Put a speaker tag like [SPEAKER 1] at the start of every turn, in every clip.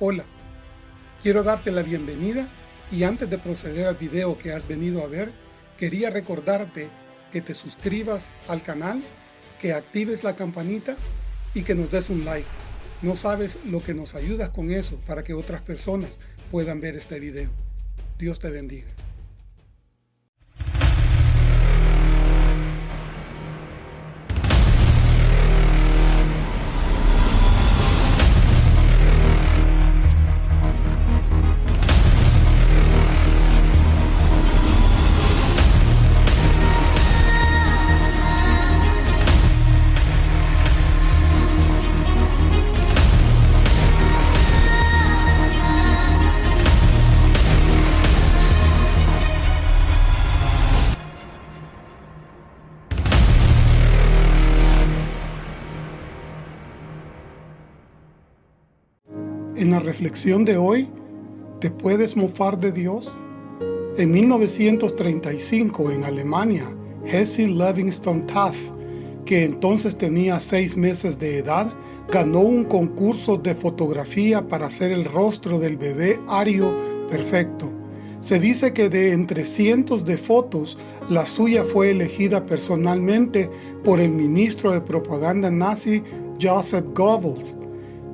[SPEAKER 1] Hola, quiero darte la bienvenida y antes de proceder al video que has venido a ver, quería recordarte que te suscribas al canal, que actives la campanita y que nos des un like. No sabes lo que nos ayudas con eso para que otras personas puedan ver este video. Dios te bendiga. Reflexión de hoy, ¿te puedes mofar de Dios? En 1935, en Alemania, Hesse Livingston Taft, que entonces tenía seis meses de edad, ganó un concurso de fotografía para hacer el rostro del bebé Ario perfecto. Se dice que de entre cientos de fotos, la suya fue elegida personalmente por el ministro de propaganda nazi Joseph Goebbels,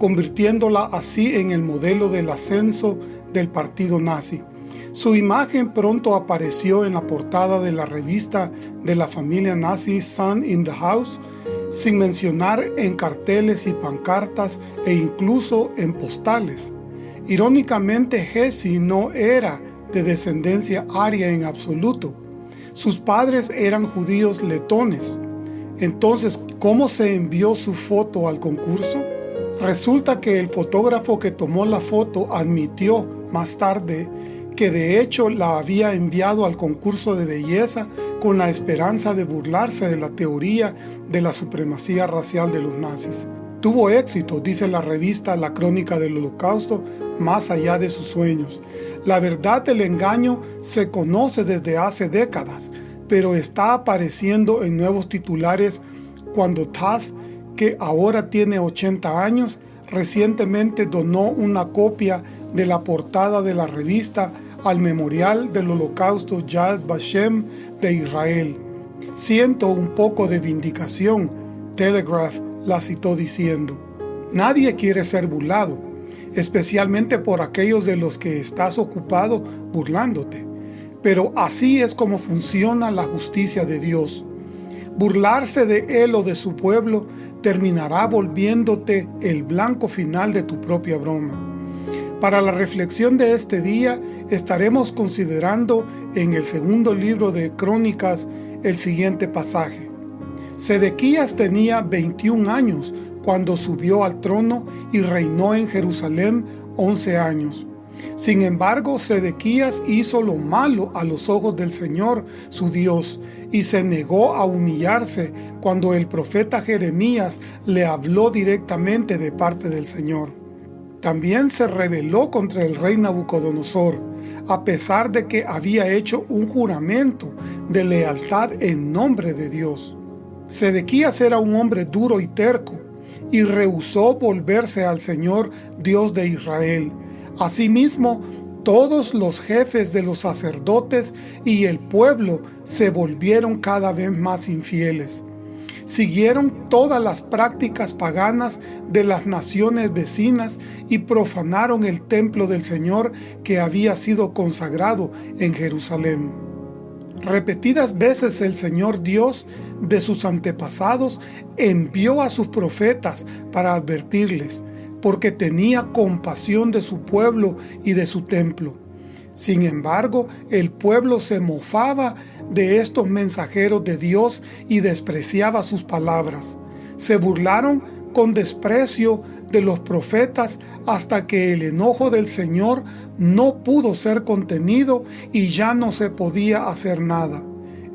[SPEAKER 1] convirtiéndola así en el modelo del ascenso del partido nazi. Su imagen pronto apareció en la portada de la revista de la familia nazi Sun in the House, sin mencionar en carteles y pancartas e incluso en postales. Irónicamente, Hesse no era de descendencia aria en absoluto. Sus padres eran judíos letones. Entonces, ¿cómo se envió su foto al concurso? Resulta que el fotógrafo que tomó la foto admitió más tarde que de hecho la había enviado al concurso de belleza con la esperanza de burlarse de la teoría de la supremacía racial de los nazis. Tuvo éxito, dice la revista La Crónica del Holocausto, más allá de sus sueños. La verdad del engaño se conoce desde hace décadas, pero está apareciendo en nuevos titulares cuando Taft que ahora tiene 80 años, recientemente donó una copia de la portada de la revista al Memorial del Holocausto Yad Vashem de Israel. Siento un poco de vindicación, Telegraph la citó diciendo, Nadie quiere ser burlado, especialmente por aquellos de los que estás ocupado burlándote. Pero así es como funciona la justicia de Dios. Burlarse de él o de su pueblo terminará volviéndote el blanco final de tu propia broma. Para la reflexión de este día estaremos considerando en el segundo libro de Crónicas el siguiente pasaje. Sedequías tenía 21 años cuando subió al trono y reinó en Jerusalén 11 años. Sin embargo, Sedequías hizo lo malo a los ojos del Señor, su Dios, y se negó a humillarse cuando el profeta Jeremías le habló directamente de parte del Señor. También se rebeló contra el rey Nabucodonosor, a pesar de que había hecho un juramento de lealtad en nombre de Dios. Sedequías era un hombre duro y terco, y rehusó volverse al Señor Dios de Israel. Asimismo, todos los jefes de los sacerdotes y el pueblo se volvieron cada vez más infieles. Siguieron todas las prácticas paganas de las naciones vecinas y profanaron el templo del Señor que había sido consagrado en Jerusalén. Repetidas veces el Señor Dios de sus antepasados envió a sus profetas para advertirles, porque tenía compasión de su pueblo y de su templo. Sin embargo, el pueblo se mofaba de estos mensajeros de Dios y despreciaba sus palabras. Se burlaron con desprecio de los profetas hasta que el enojo del Señor no pudo ser contenido y ya no se podía hacer nada.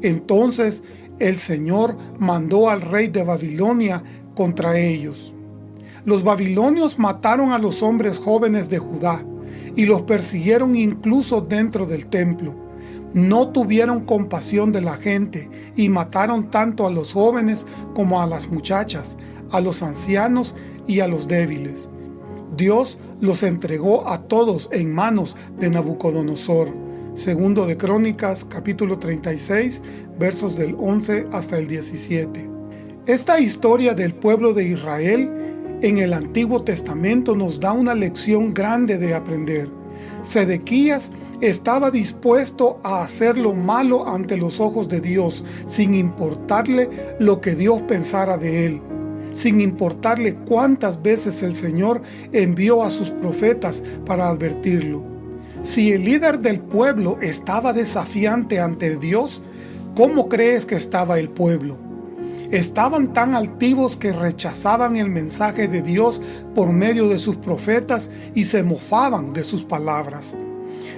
[SPEAKER 1] Entonces el Señor mandó al rey de Babilonia contra ellos. Los babilonios mataron a los hombres jóvenes de Judá y los persiguieron incluso dentro del templo. No tuvieron compasión de la gente y mataron tanto a los jóvenes como a las muchachas, a los ancianos y a los débiles. Dios los entregó a todos en manos de Nabucodonosor. Segundo de Crónicas, capítulo 36, versos del 11 hasta el 17. Esta historia del pueblo de Israel en el Antiguo Testamento nos da una lección grande de aprender. Sedequías estaba dispuesto a hacer lo malo ante los ojos de Dios, sin importarle lo que Dios pensara de él sin importarle cuántas veces el Señor envió a sus profetas para advertirlo. Si el líder del pueblo estaba desafiante ante Dios, ¿cómo crees que estaba el pueblo? Estaban tan altivos que rechazaban el mensaje de Dios por medio de sus profetas y se mofaban de sus palabras.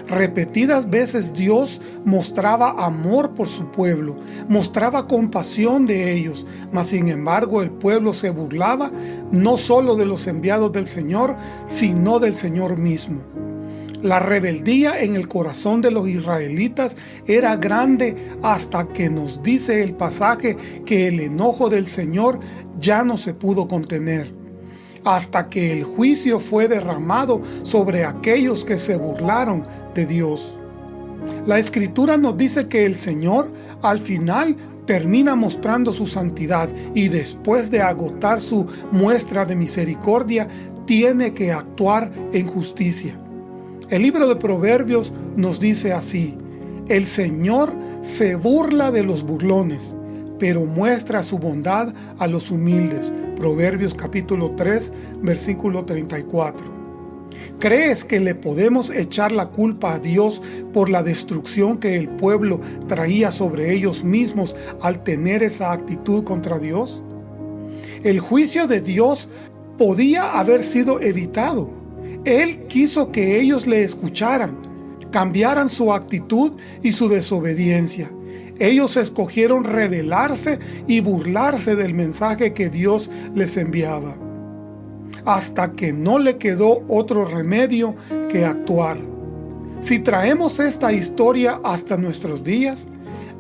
[SPEAKER 1] Repetidas veces Dios mostraba amor por su pueblo, mostraba compasión de ellos, mas sin embargo el pueblo se burlaba no solo de los enviados del Señor, sino del Señor mismo. La rebeldía en el corazón de los israelitas era grande hasta que nos dice el pasaje que el enojo del Señor ya no se pudo contener hasta que el juicio fue derramado sobre aquellos que se burlaron de Dios. La Escritura nos dice que el Señor al final termina mostrando su santidad y después de agotar su muestra de misericordia, tiene que actuar en justicia. El libro de Proverbios nos dice así, el Señor se burla de los burlones, pero muestra su bondad a los humildes. Proverbios capítulo 3, versículo 34. ¿Crees que le podemos echar la culpa a Dios por la destrucción que el pueblo traía sobre ellos mismos al tener esa actitud contra Dios? El juicio de Dios podía haber sido evitado. Él quiso que ellos le escucharan, cambiaran su actitud y su desobediencia. Ellos escogieron rebelarse y burlarse del mensaje que Dios les enviaba, hasta que no le quedó otro remedio que actuar. Si traemos esta historia hasta nuestros días,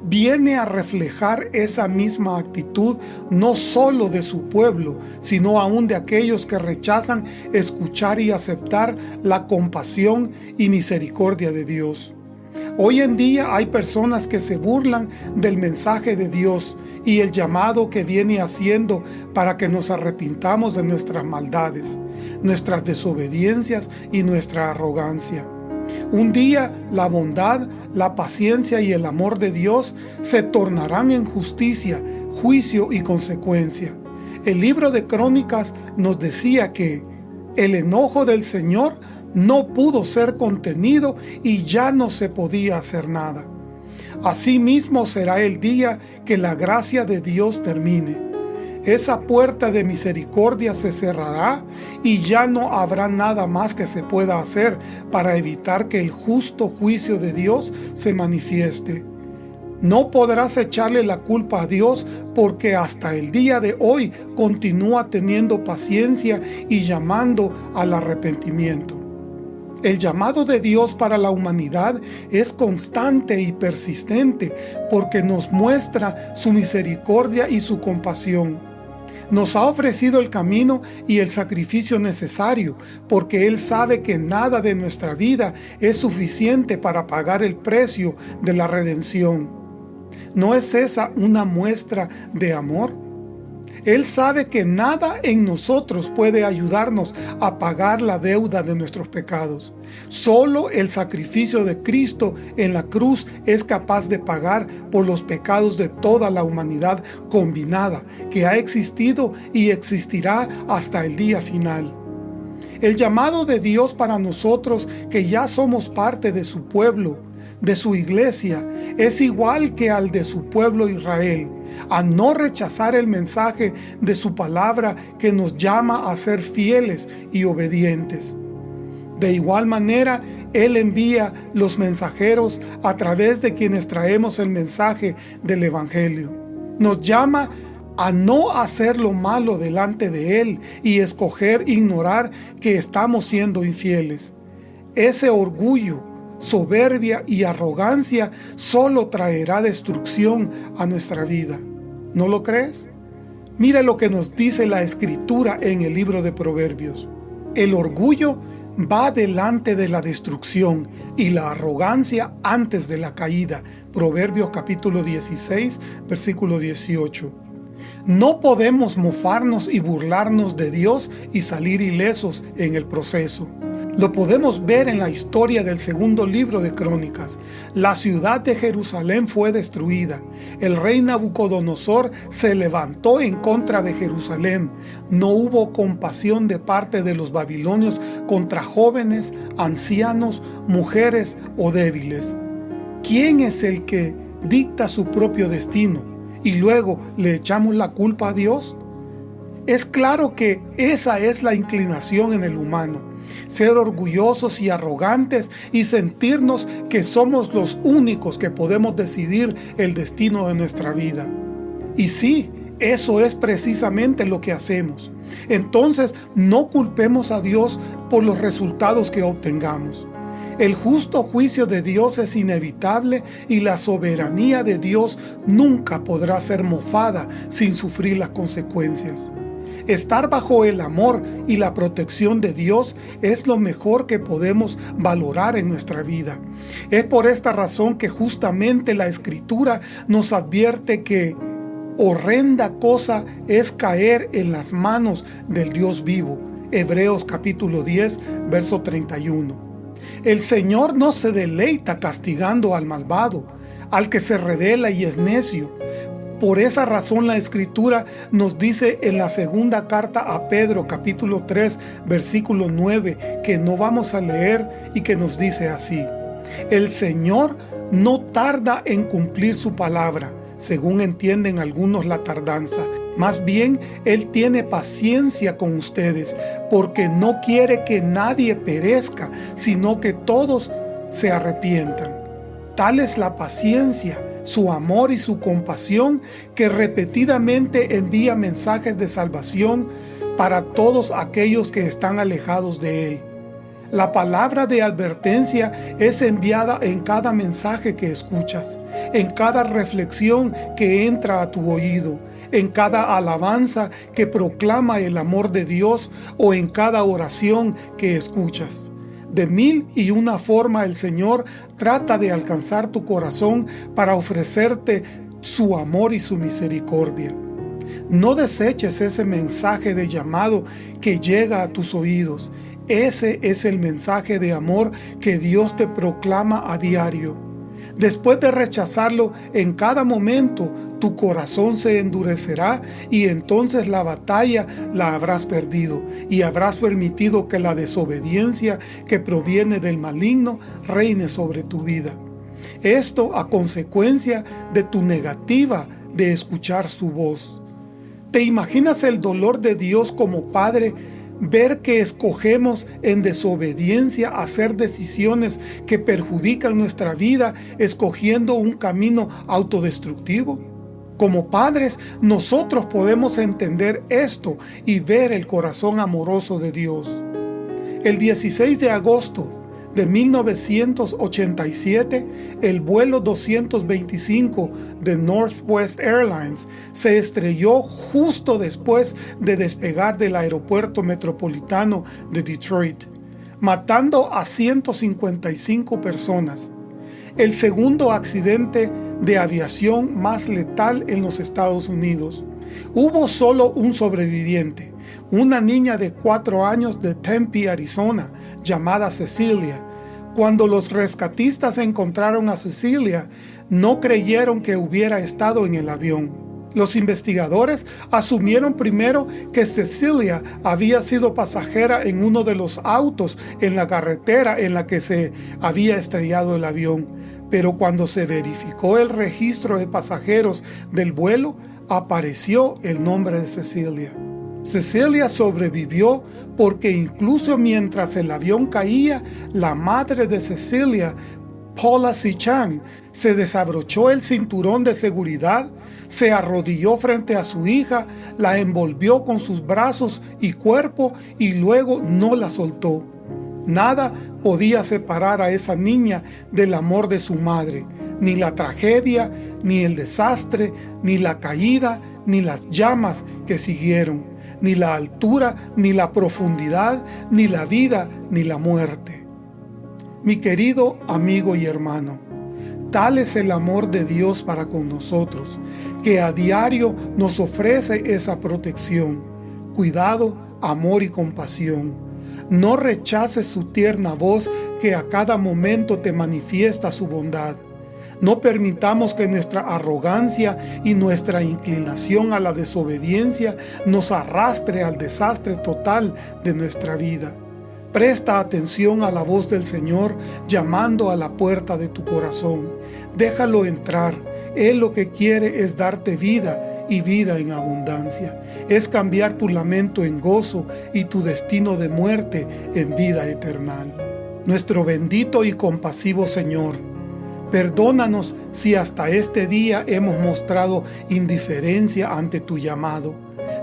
[SPEAKER 1] viene a reflejar esa misma actitud no solo de su pueblo, sino aún de aquellos que rechazan escuchar y aceptar la compasión y misericordia de Dios. Hoy en día hay personas que se burlan del mensaje de Dios y el llamado que viene haciendo para que nos arrepintamos de nuestras maldades, nuestras desobediencias y nuestra arrogancia. Un día la bondad, la paciencia y el amor de Dios se tornarán en justicia, juicio y consecuencia. El libro de Crónicas nos decía que el enojo del Señor no pudo ser contenido y ya no se podía hacer nada. Asimismo será el día que la gracia de Dios termine. Esa puerta de misericordia se cerrará y ya no habrá nada más que se pueda hacer para evitar que el justo juicio de Dios se manifieste. No podrás echarle la culpa a Dios porque hasta el día de hoy continúa teniendo paciencia y llamando al arrepentimiento. El llamado de Dios para la humanidad es constante y persistente porque nos muestra su misericordia y su compasión. Nos ha ofrecido el camino y el sacrificio necesario, porque Él sabe que nada de nuestra vida es suficiente para pagar el precio de la redención. ¿No es esa una muestra de amor? Él sabe que nada en nosotros puede ayudarnos a pagar la deuda de nuestros pecados. Solo el sacrificio de Cristo en la cruz es capaz de pagar por los pecados de toda la humanidad combinada que ha existido y existirá hasta el día final. El llamado de Dios para nosotros que ya somos parte de su pueblo, de su iglesia, es igual que al de su pueblo Israel a no rechazar el mensaje de su palabra que nos llama a ser fieles y obedientes. De igual manera, Él envía los mensajeros a través de quienes traemos el mensaje del Evangelio. Nos llama a no hacer lo malo delante de Él y escoger ignorar que estamos siendo infieles. Ese orgullo, soberbia y arrogancia solo traerá destrucción a nuestra vida. ¿No lo crees? Mira lo que nos dice la Escritura en el libro de Proverbios. El orgullo va delante de la destrucción y la arrogancia antes de la caída. Proverbios capítulo 16, versículo 18. No podemos mofarnos y burlarnos de Dios y salir ilesos en el proceso. Lo podemos ver en la historia del segundo libro de Crónicas. La ciudad de Jerusalén fue destruida. El rey Nabucodonosor se levantó en contra de Jerusalén. No hubo compasión de parte de los babilonios contra jóvenes, ancianos, mujeres o débiles. ¿Quién es el que dicta su propio destino y luego le echamos la culpa a Dios? Es claro que esa es la inclinación en el humano ser orgullosos y arrogantes y sentirnos que somos los únicos que podemos decidir el destino de nuestra vida. Y sí, eso es precisamente lo que hacemos. Entonces, no culpemos a Dios por los resultados que obtengamos. El justo juicio de Dios es inevitable y la soberanía de Dios nunca podrá ser mofada sin sufrir las consecuencias. Estar bajo el amor y la protección de Dios es lo mejor que podemos valorar en nuestra vida. Es por esta razón que justamente la Escritura nos advierte que horrenda cosa es caer en las manos del Dios vivo. Hebreos capítulo 10, verso 31. El Señor no se deleita castigando al malvado, al que se revela y es necio, por esa razón la Escritura nos dice en la segunda carta a Pedro capítulo 3 versículo 9 que no vamos a leer y que nos dice así. El Señor no tarda en cumplir su palabra, según entienden algunos la tardanza. Más bien, Él tiene paciencia con ustedes, porque no quiere que nadie perezca, sino que todos se arrepientan. Tal es la paciencia su amor y su compasión que repetidamente envía mensajes de salvación para todos aquellos que están alejados de Él. La palabra de advertencia es enviada en cada mensaje que escuchas, en cada reflexión que entra a tu oído, en cada alabanza que proclama el amor de Dios o en cada oración que escuchas. De mil y una forma el Señor trata de alcanzar tu corazón para ofrecerte su amor y su misericordia. No deseches ese mensaje de llamado que llega a tus oídos. Ese es el mensaje de amor que Dios te proclama a diario. Después de rechazarlo en cada momento, tu corazón se endurecerá y entonces la batalla la habrás perdido y habrás permitido que la desobediencia que proviene del maligno reine sobre tu vida. Esto a consecuencia de tu negativa de escuchar su voz. ¿Te imaginas el dolor de Dios como Padre ver que escogemos en desobediencia hacer decisiones que perjudican nuestra vida escogiendo un camino autodestructivo? Como padres, nosotros podemos entender esto y ver el corazón amoroso de Dios. El 16 de agosto de 1987, el vuelo 225 de Northwest Airlines se estrelló justo después de despegar del aeropuerto metropolitano de Detroit, matando a 155 personas. El segundo accidente de aviación más letal en los Estados Unidos. Hubo solo un sobreviviente, una niña de cuatro años de Tempe, Arizona, llamada Cecilia. Cuando los rescatistas encontraron a Cecilia, no creyeron que hubiera estado en el avión. Los investigadores asumieron primero que Cecilia había sido pasajera en uno de los autos en la carretera en la que se había estrellado el avión pero cuando se verificó el registro de pasajeros del vuelo, apareció el nombre de Cecilia. Cecilia sobrevivió porque incluso mientras el avión caía, la madre de Cecilia, Paula Sichan, se desabrochó el cinturón de seguridad, se arrodilló frente a su hija, la envolvió con sus brazos y cuerpo y luego no la soltó. Nada podía separar a esa niña del amor de su madre, ni la tragedia, ni el desastre, ni la caída, ni las llamas que siguieron. ni la altura, ni la profundidad, ni la vida, ni la muerte. Mi querido amigo y hermano, tal es el amor de Dios para con nosotros, que a diario nos ofrece esa protección, cuidado, amor y compasión. No rechaces su tierna voz que a cada momento te manifiesta su bondad. No permitamos que nuestra arrogancia y nuestra inclinación a la desobediencia nos arrastre al desastre total de nuestra vida. Presta atención a la voz del Señor llamando a la puerta de tu corazón. Déjalo entrar. Él lo que quiere es darte vida y vida en abundancia. Es cambiar tu lamento en gozo y tu destino de muerte en vida eterna. Nuestro bendito y compasivo Señor, Perdónanos si hasta este día hemos mostrado indiferencia ante tu llamado.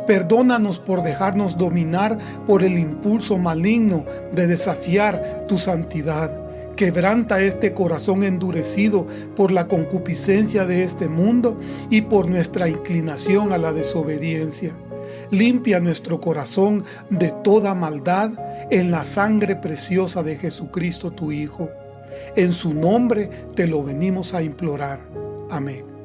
[SPEAKER 1] Perdónanos por dejarnos dominar por el impulso maligno de desafiar tu santidad. Quebranta este corazón endurecido por la concupiscencia de este mundo y por nuestra inclinación a la desobediencia. Limpia nuestro corazón de toda maldad en la sangre preciosa de Jesucristo tu Hijo. En su nombre te lo venimos a implorar. Amén.